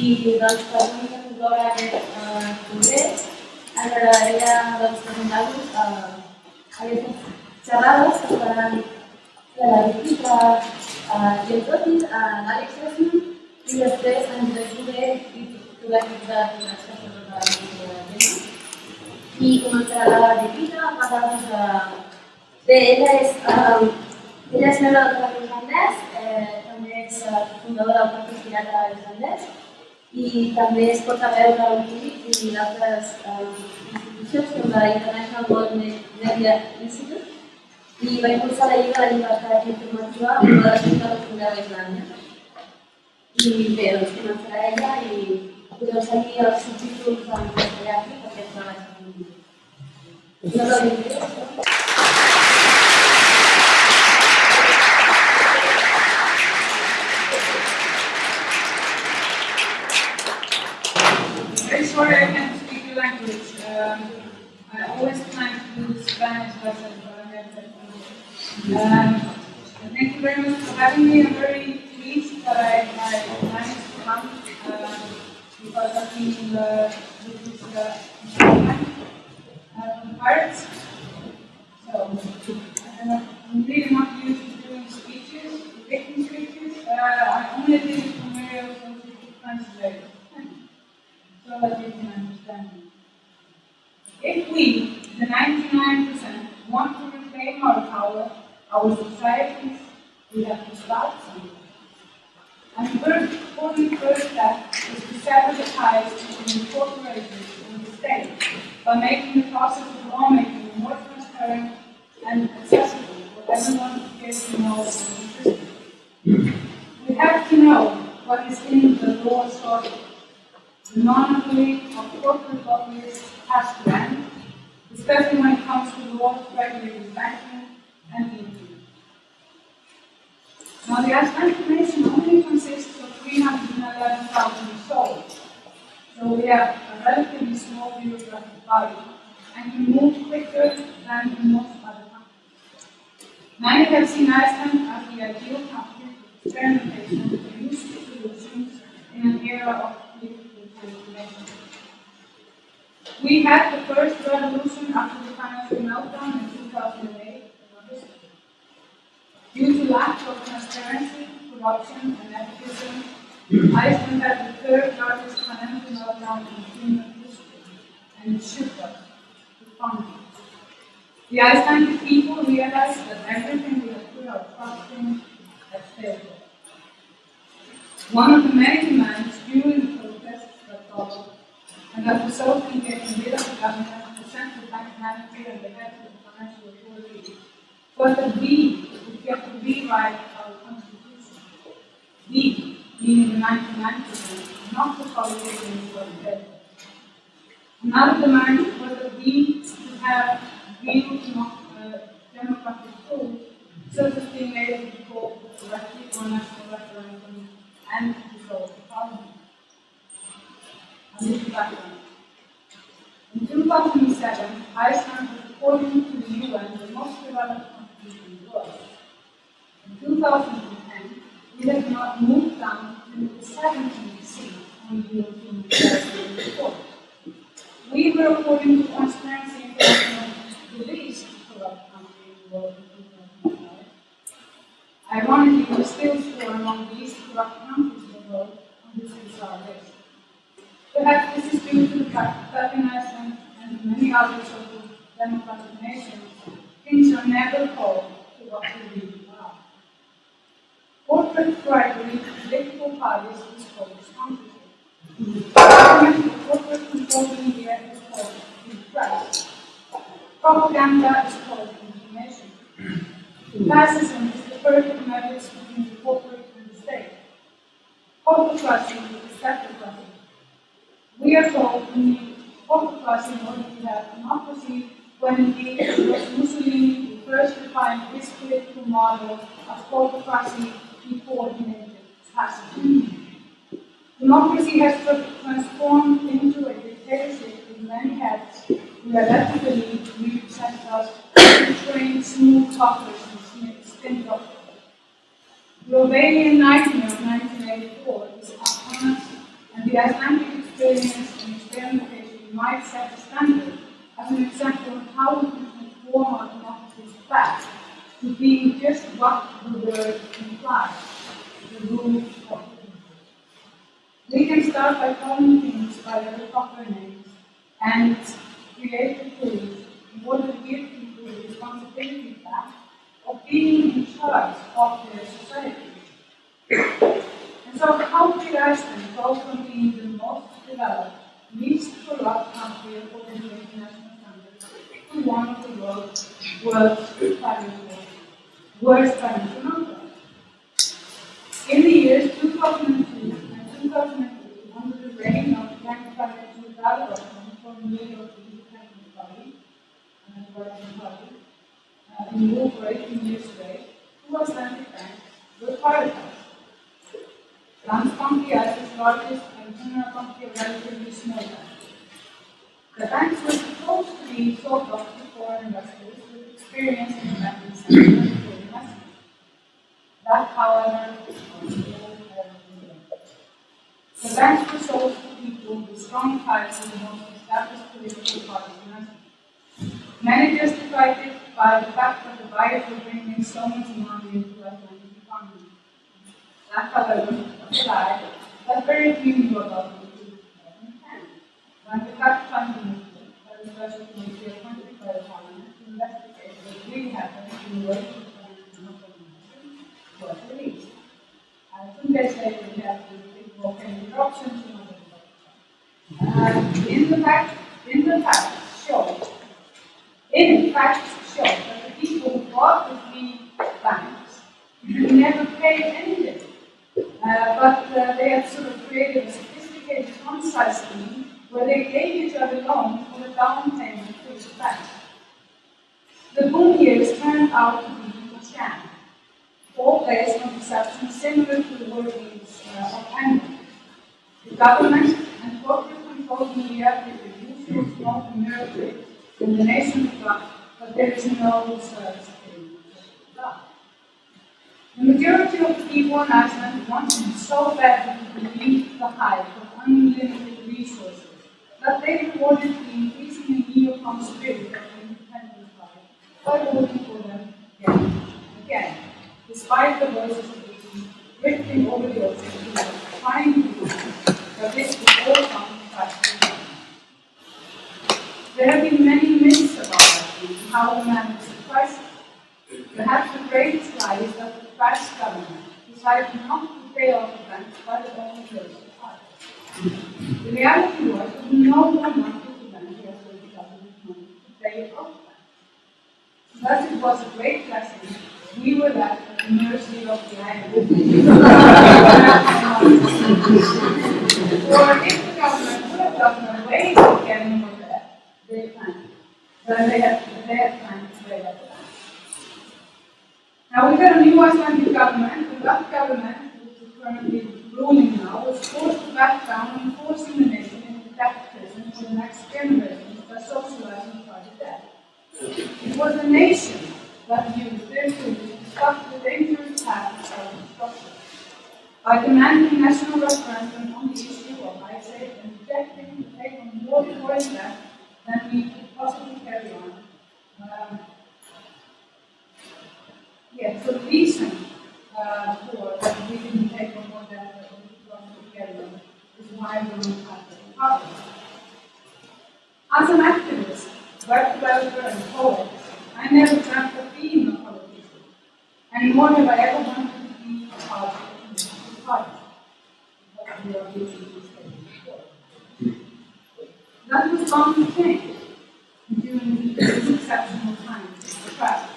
i doncs per una incloure aquest eh, congrés ens agradaria doncs, presentar-vos eh, aquestes xerrades que faran la Rita eh, Gentotis, eh, l'Àlex Esman i després en Josep i tot l'equip de finances que tot el tema. I començarà la a parlar-nos de... Bé, ella és, eh, ella és membre del Partit Islandès, eh, també és eh, fundadora del Partit Pirata i també es portaveu del CIVIC i d'altres eh, institucions com la International World Media Institute i va impulsar la Lliga de la Llibertat Informativa amb la Junta de Fundeu d'Islàndia. I bé, doncs començarà ella i podeu seguir els subtítols en castellà perquè és una baixa. No l'hauria first step is to sever the ties between the corporations and the state by making the process of lawmaking more transparent and accessible for everyone who cares to know interested. We have to know what is in the law shortage the monopoly of corporate lobbyists has to end, especially when it comes to laws regulating banking and internet. Now, the Icelandic nation only consists of 311,000 souls, so we have a relatively small bureaucratic body and we move quicker than in most other countries. Many have seen Iceland as the ideal country for experimentation with useful solutions in an era of political we had the first revolution after the financial meltdown in 2008. Due to lack of transparency, corruption, and nepotism, Iceland had the third largest financial meltdown in human history, and it shook us profoundly. The Icelandic people realized that everything we had put our trust in had failed. One of the many demands during the protests that followed and that resulted in getting rid of the government, the central bank manager, and the head of the financial authority, was that we would get to rewrite our constitution. We, the 99%, not the who are dead. Another demand was that we should have real uh, democratic tools, such as being able to call directly on national referendum and to dissolve the parliament. In 2007, Iceland was according to the UN the most developed country in the world. In 2010, we have not moved down to the 17th seat on the European. We were, according to Transparency International, the least corrupt country in the world in 2005. Ironically, we still score among the least corrupt countries in the world on this bizarre list. Perhaps this is due to the fact that in and many other social democratic nations, things are never called to what really are. Corporate bribery political parties is called sponsorship. Corporate media is called. Propaganda is called information. Fascism is the perfect marriage between the corporate and the state. Autocracy is kleptocracy. We are told we need autocracy in order to have democracy, when indeed it was Mussolini who first defined this political model of autocracy before he named it fascism. Democracy has transformed into a dictatorship with many heads who are led to believe we represent us trained smooth talkers and spin doctors. The Orwellian nightmare of 1984 is upon us, and the the Icelandic experience and experimentation might set a standard as an example of how we transform our democracy's fact to be just what the word implies, the rule of law. We can start by calling things by their proper names and create the tools in order to give people the responsibility of being in charge of their society. And so how did Iceland go from being the most developed, least corrupt country according to international to one of the world's worst financial, worst financial? In the years 2002 and 2003, under the reign of Frank Financial Development from New York the Independent Party, and the Working Party, uh, in 18 years straight, two Icelandic banks were privatized. Landsbanki as its largest and Búnaðarbanki a relatively small bank. The banks were supposed to be sought after foreign investors with experience in banking sector for investment. That, however, was all The banks were sold to people with strong ties to the most established political parties in Iceland. Many justified it by the fact that the buyers were bringing so much money into Icelandic economy. That, however, was a lie that very few knew about in 2010, when the fact by the special committee appointed by the parliament to investigate what really happened in the way was released. And two days later, we have the big volcanic eruptions in uh, in the fact, in the fact show, in fact show that the people who bought the three banks never paid anything. Uh, but uh, they have sort of created a sophisticated on-site scheme where they gave each other loans for the down payment to each bank. The boom years turned out to be a sham, all based on perceptions similar to the workings uh, of anger. The government and corporate controlled media did the usual mirror trick in the nation forgot, but there is no thing as God. The majority of the people in Iceland wanted so badly to believe the hype of unlimited resources that they rewarded the increasingly neocon spirit of the independence party by voting for them again again, despite the voices of the people drifting over the ocean trying to prove that this would all to pass. There have been many myths about that and how the man was surprised. Perhaps the greatest lie is that the French government decided not to pay off the banks by the own of The reality was that no one wanted the bank the Icelandic government money to pay it off. Thus it was a great blessing. We were left at the mercy of the island. or if the government would have gotten away with getting more debt, they planned. Then they had, they had planned to pay that. Now we've got a new Icelandic government, and that government, which is currently ruling now, was forced to back down and forcing the nation into debt prison for the next generation by socializing private debt. It was the nation that used their tools to stop the dangerous path of self-destruction. By demanding national referendum on the issue of Icesave and rejecting to take on more foreign debt than we could possibly carry on. Um, yeah, so the reason uh, for that we didn't take on more debt than we could possibly carry on is why have power. As an activist, web developer, and poet, I never dreamt of being a politician, and nor have I ever wanted to be a part of the party. That was bound to change during these exceptional times of the past.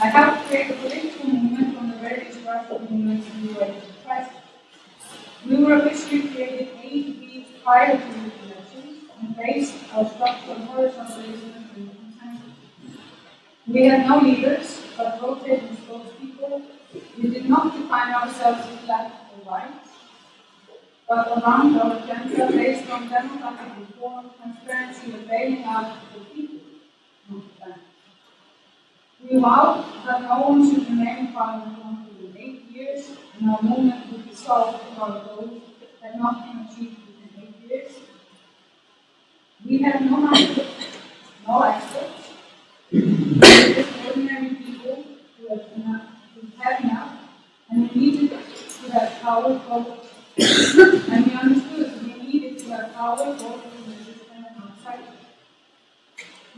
I helped create a political movement on the very grassroots movements in the wake We were officially created eight weeks prior to the elections and based our and consensus. We had no leaders, but rotating spokespeople. We did not define ourselves as black or white, but around our agenda based on democratic reform, transparency, and bailing out the people, not the banks. We vowed that no one should remain in parliament longer eight years, and our movement would be solved for our goals had not been achieved within eight years. We have no money, no experts, just ordinary people who have enough, who have enough, and we needed to have power both, and we understood we needed to have power both in the system and outside.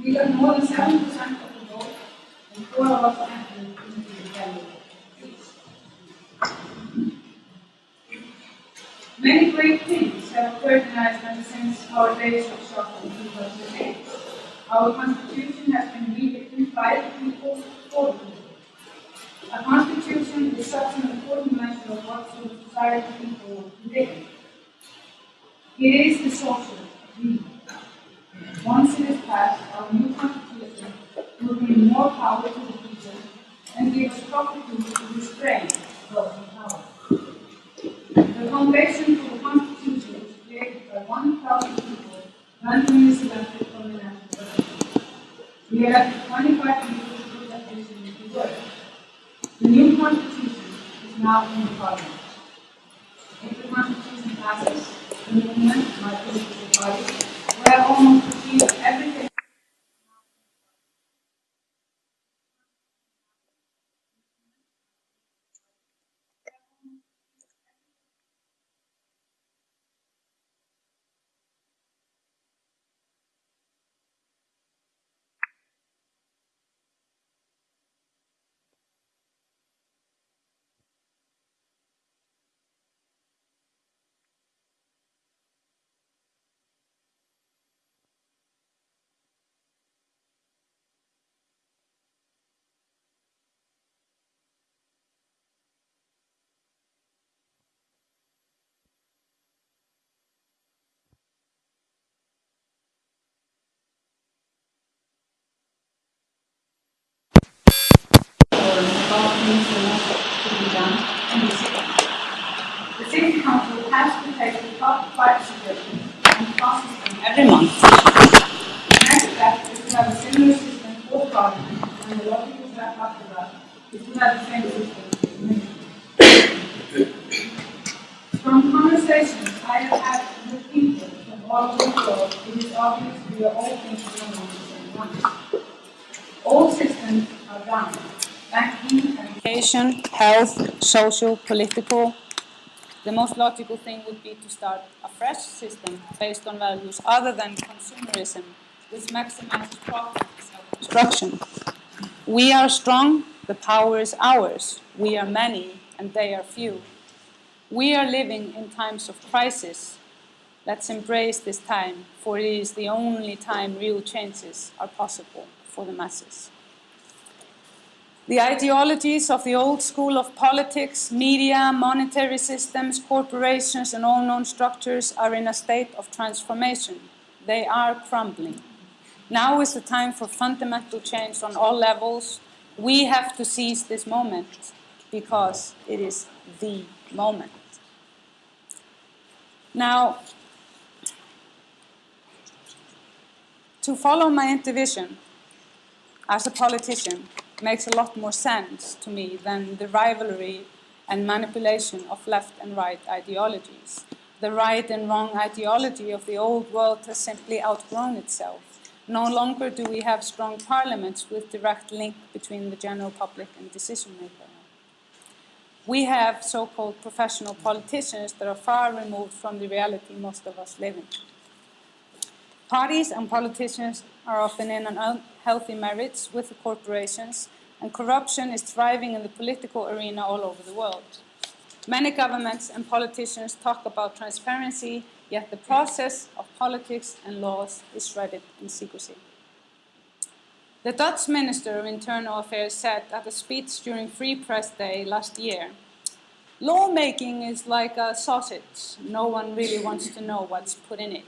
We got more than seven percent of the vote, and four of us entered Many great things have occurred in Iceland since our days of struggle in 2008. Our constitution has been rewritten by the people for the people. A constitution is such an important measure of what of society people live. It is the social agreement. Once it is passed, our new constitution will bring more power to the people and give us proper to restrain those in power. The foundation for the Constitution was created by 1,000 people randomly selected from the national government. We elected 25 people to put that vision into work. The new Constitution is now in the Parliament. If the Constitution passes, the movement, my political party, will have almost achieved everything. The City Council has to take the top five suggestions and process them every month. The next step is to have a similar system for Parliament, and the logical step after that is to have the same system. From conversations I have had with people from all over the world, it is obvious we are all thinking along the same lines. All systems are down. Education, health, social, political. The most logical thing would be to start a fresh system based on values other than consumerism, which maximizes profit and self-destruction. We are strong, the power is ours. We are many, and they are few. We are living in times of crisis. Let's embrace this time, for it is the only time real changes are possible for the masses. The ideologies of the old school of politics, media, monetary systems, corporations, and all known structures are in a state of transformation. They are crumbling. Now is the time for fundamental change on all levels. We have to seize this moment because it is the moment. Now, to follow my intuition as a politician, makes a lot more sense to me than the rivalry and manipulation of left and right ideologies. The right and wrong ideology of the old world has simply outgrown itself. No longer do we have strong parliaments with direct link between the general public and decision maker. We have so-called professional politicians that are far removed from the reality most of us live in. Parties and politicians are often in an unhealthy marriage with the corporations, and corruption is thriving in the political arena all over the world. Many governments and politicians talk about transparency, yet the process of politics and laws is shrouded in secrecy. The Dutch Minister of Internal Affairs said at a speech during Free Press Day last year, lawmaking is like a sausage. No one really wants to know what's put in it.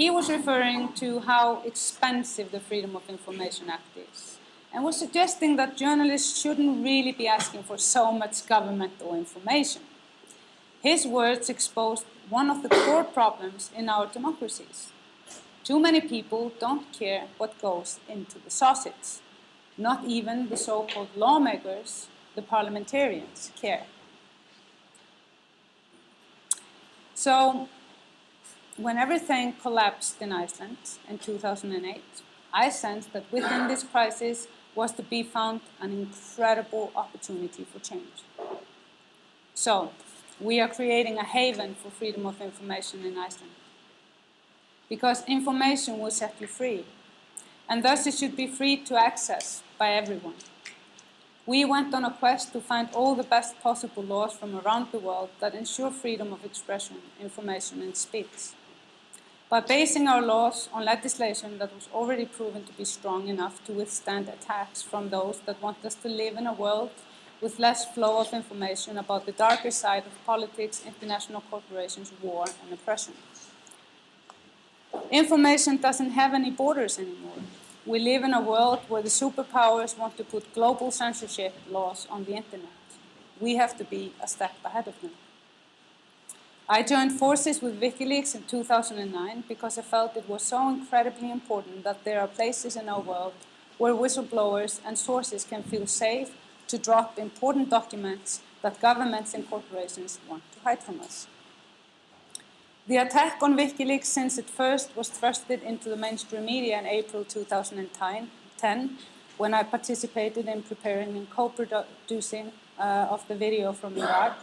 He was referring to how expensive the Freedom of Information Act is and was suggesting that journalists shouldn't really be asking for so much governmental information. His words exposed one of the core problems in our democracies. Too many people don't care what goes into the sausage. Not even the so-called lawmakers, the parliamentarians, care. So, when everything collapsed in Iceland in 2008, I sensed that within this crisis was to be found an incredible opportunity for change. So, we are creating a haven for freedom of information in Iceland. Because information will set you free, and thus it should be free to access by everyone. We went on a quest to find all the best possible laws from around the world that ensure freedom of expression, information, and speech. By basing our laws on legislation that was already proven to be strong enough to withstand attacks from those that want us to live in a world with less flow of information about the darker side of politics, international corporations, war, and oppression. Information doesn't have any borders anymore. We live in a world where the superpowers want to put global censorship laws on the internet. We have to be a step ahead of them. I joined forces with WikiLeaks in 2009 because I felt it was so incredibly important that there are places in our world where whistleblowers and sources can feel safe to drop important documents that governments and corporations want to hide from us. The attack on WikiLeaks since it first was thrusted into the mainstream media in April 2010, when I participated in preparing and co-producing uh, of the video from Iraq,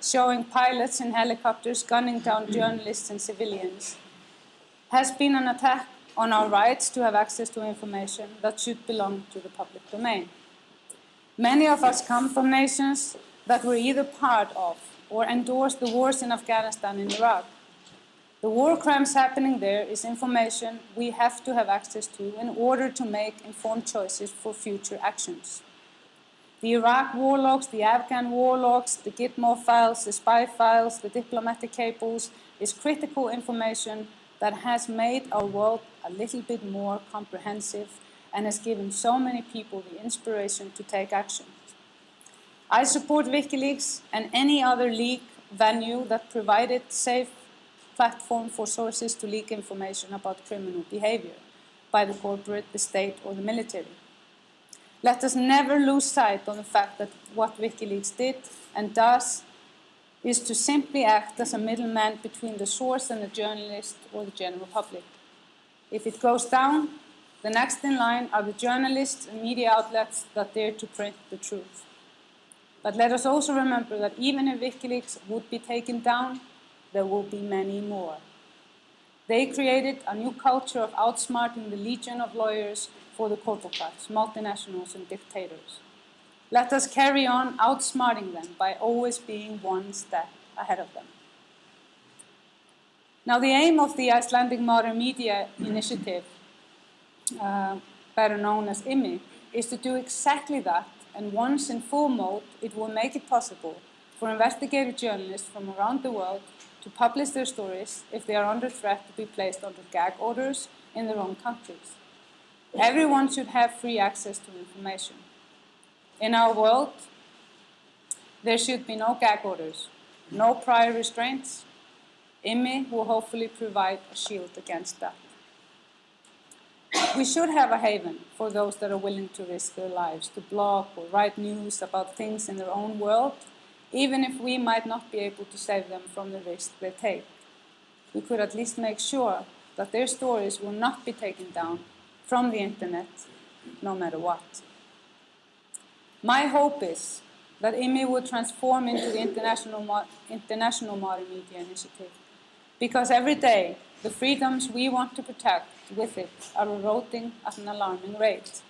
showing pilots in helicopters gunning down journalists and civilians, has been an attack on our rights to have access to information that should belong to the public domain. Many of us come from nations that were either part of or endorsed the wars in Afghanistan and Iraq, the war crimes happening there is information we have to have access to in order to make informed choices for future actions. The Iraq war logs, the Afghan war logs, the Gitmo files, the spy files, the diplomatic cables is critical information that has made our world a little bit more comprehensive and has given so many people the inspiration to take action. I support WikiLeaks and any other leak venue that provided safe platform for sources to leak information about criminal behavior by the corporate, the state, or the military. Let us never lose sight of the fact that what WikiLeaks did and does is to simply act as a middleman between the source and the journalist or the general public. If it goes down, the next in line are the journalists and media outlets that dare to print the truth. But let us also remember that even if WikiLeaks would be taken down, there will be many more. They created a new culture of outsmarting the legion of lawyers for the corporate multinationals, and dictators. Let us carry on outsmarting them by always being one step ahead of them. Now, the aim of the Icelandic Modern Media Initiative, uh, better known as IMI, is to do exactly that, and once in full mode, it will make it possible for investigative journalists from around the world to publish their stories if they are under threat to be placed under gag orders in their own countries. Everyone should have free access to information. In our world, there should be no gag orders, no prior restraints. IMI will hopefully provide a shield against that. We should have a haven for those that are willing to risk their lives to blog or write news about things in their own world even if we might not be able to save them from the risk they take. We could at least make sure that their stories will not be taken down from the internet, no matter what. My hope is that IMI will transform into the International, Mo International Modern Media Initiative, because every day the freedoms we want to protect with it are eroding at an alarming rate.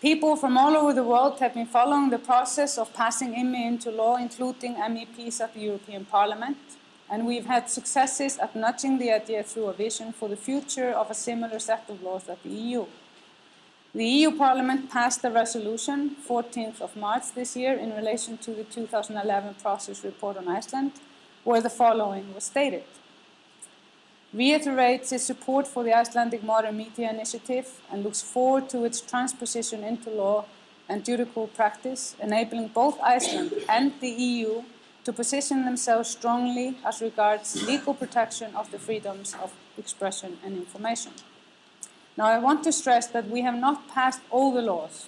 People from all over the world have been following the process of passing IMI into law, including MEPs at the European Parliament, and we've had successes at nudging the idea through a vision for the future of a similar set of laws at the EU. The EU Parliament passed a resolution 14th of March this year in relation to the 2011 process report on Iceland, where the following was stated reiterates its support for the Icelandic Modern Media Initiative and looks forward to its transposition into law and judicial practice, enabling both Iceland and the EU to position themselves strongly as regards legal protection of the freedoms of expression and information. Now, I want to stress that we have not passed all the laws.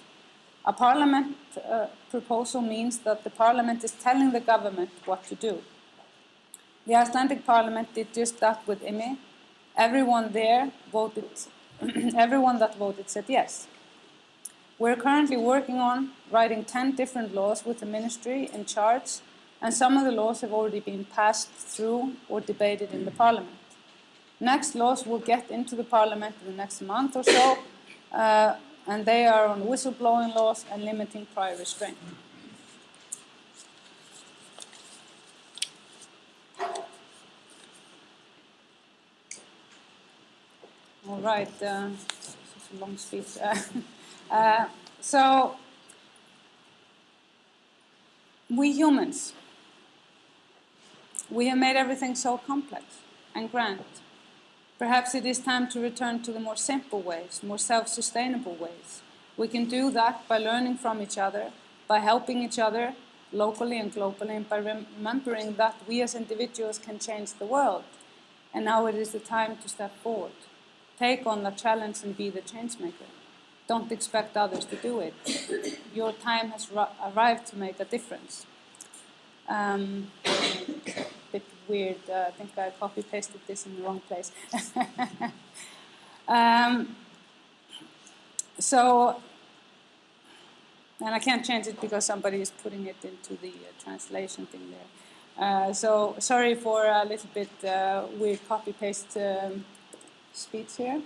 A parliament uh, proposal means that the parliament is telling the government what to do. The Icelandic parliament did just that with IMI. Everyone there voted, everyone that voted said yes. We're currently working on writing 10 different laws with the ministry in charge, and some of the laws have already been passed through or debated in the parliament. Next laws will get into the parliament in the next month or so, uh, and they are on whistleblowing laws and limiting prior restraint. All right, uh, it's a long speech. Uh, so, we humans, we have made everything so complex and grand. Perhaps it is time to return to the more simple ways, more self-sustainable ways. We can do that by learning from each other, by helping each other locally and globally, and by remembering that we as individuals can change the world. And now it is the time to step forward. Take on the challenge and be the change maker. Don't expect others to do it. Your time has arrived to make a difference. Um, bit weird. Uh, I think I copy pasted this in the wrong place. um, so, and I can't change it because somebody is putting it into the uh, translation thing there. Uh, so sorry for a little bit uh, weird copy paste um, speech here.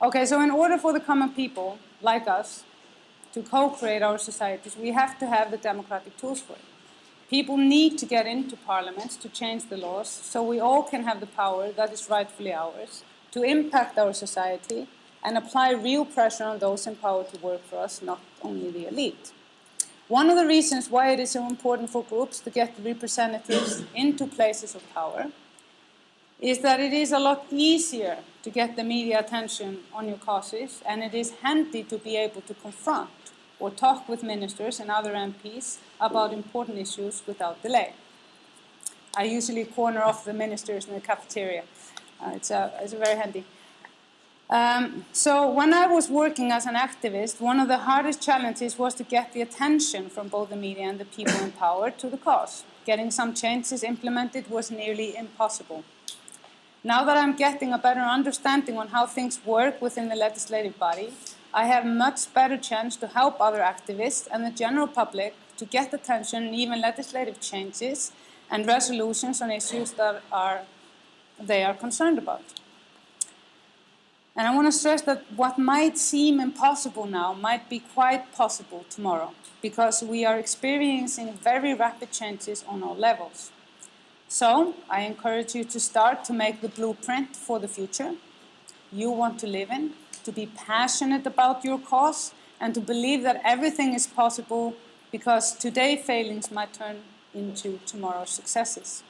Okay, so in order for the common people, like us, to co-create our societies, we have to have the democratic tools for it. People need to get into parliaments to change the laws, so we all can have the power that is rightfully ours to impact our society and apply real pressure on those in power to work for us, not only the elite. One of the reasons why it is so important for groups to get representatives into places of power is that it is a lot easier to get the media attention on your causes and it is handy to be able to confront or talk with ministers and other MPs about important issues without delay. I usually corner off the ministers in the cafeteria. Uh, it's, a, it's a very handy. Um, so when I was working as an activist, one of the hardest challenges was to get the attention from both the media and the people in power to the cause. Getting some changes implemented was nearly impossible. Now that I'm getting a better understanding on how things work within the legislative body, I have much better chance to help other activists and the general public to get attention and even legislative changes and resolutions on issues that are, they are concerned about. And I want to stress that what might seem impossible now might be quite possible tomorrow because we are experiencing very rapid changes on all levels. So I encourage you to start to make the blueprint for the future you want to live in, to be passionate about your cause, and to believe that everything is possible because today failings might turn into tomorrow's successes.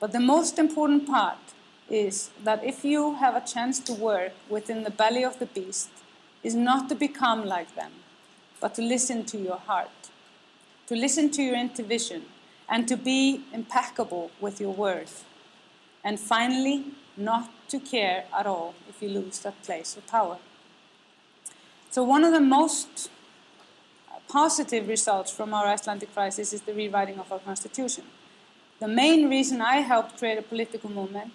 But the most important part is that if you have a chance to work within the belly of the beast, is not to become like them, but to listen to your heart, to listen to your intuition, and to be impeccable with your words. And finally, not to care at all if you lose that place of power. So one of the most positive results from our Icelandic crisis is the rewriting of our constitution. The main reason I helped create a political movement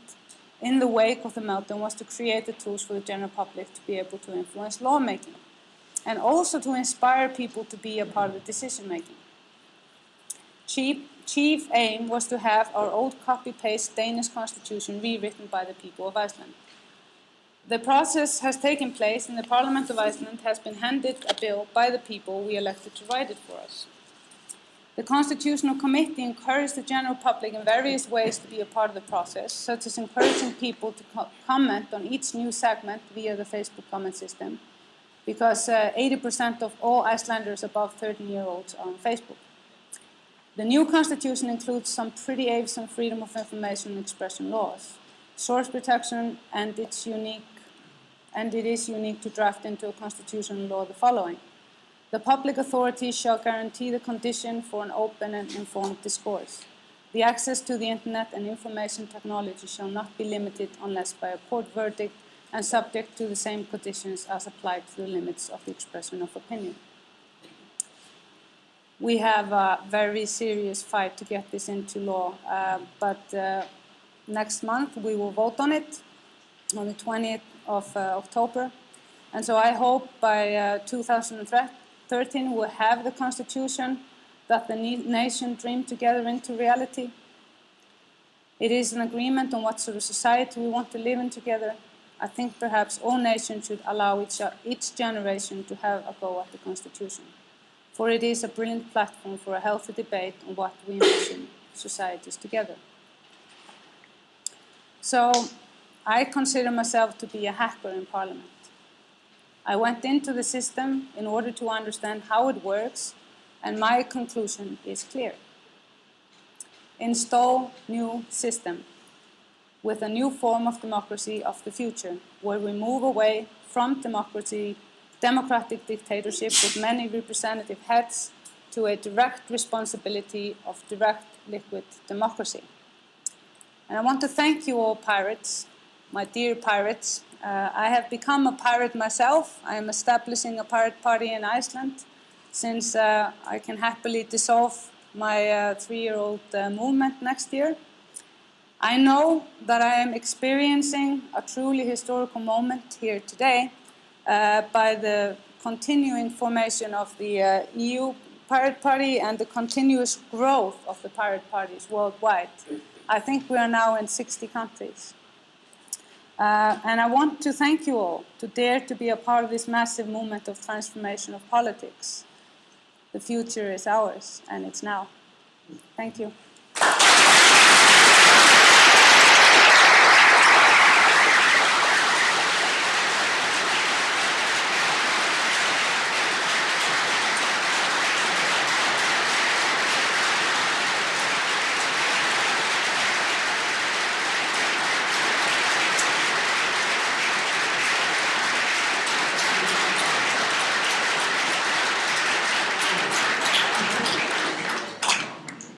in the wake of the meltdown was to create the tools for the general public to be able to influence lawmaking and also to inspire people to be a part of the decision making. Cheap chief aim was to have our old copy-paste Danish constitution rewritten by the people of Iceland. The process has taken place and the Parliament of Iceland has been handed a bill by the people we elected to write it for us. The Constitutional Committee encouraged the general public in various ways to be a part of the process, such as encouraging people to co comment on each new segment via the Facebook comment system, because 80% uh, of all Icelanders above 13 year olds are on Facebook. The new constitution includes some pretty awesome freedom of information and expression laws, source protection, and it's unique, and it is unique to draft into a constitutional law the following. The public authorities shall guarantee the condition for an open and informed discourse. The access to the internet and information technology shall not be limited unless by a court verdict and subject to the same conditions as applied to the limits of the expression of opinion. We have a very serious fight to get this into law. Uh, but uh, next month we will vote on it on the 20th of uh, October. And so I hope by uh, 2013 we'll have the constitution that the nation dreamed together into reality. It is an agreement on what sort of society we want to live in together. I think perhaps all nations should allow each, each generation to have a go at the constitution for it is a brilliant platform for a healthy debate on what we envision societies together. So I consider myself to be a hacker in Parliament. I went into the system in order to understand how it works, and my conclusion is clear. Install new system with a new form of democracy of the future, where we move away from democracy democratic dictatorship with many representative heads to a direct responsibility of direct liquid democracy. And I want to thank you all pirates, my dear pirates. Uh, I have become a pirate myself. I am establishing a pirate party in Iceland since uh, I can happily dissolve my uh, three-year-old uh, movement next year. I know that I am experiencing a truly historical moment here today by the continuing formation of the uh, EU Pirate Party and the continuous growth of the pirate parties worldwide. I think we are now in 60 countries. Uh, and I want to thank you all to dare to be a part of this massive movement of transformation of politics. The future is ours, and it's now. Thank you.